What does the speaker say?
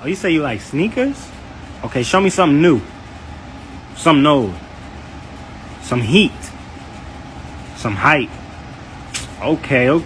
Oh, you say you like sneakers? Okay, show me something new. Some old. Some heat. Some hype. Okay, okay.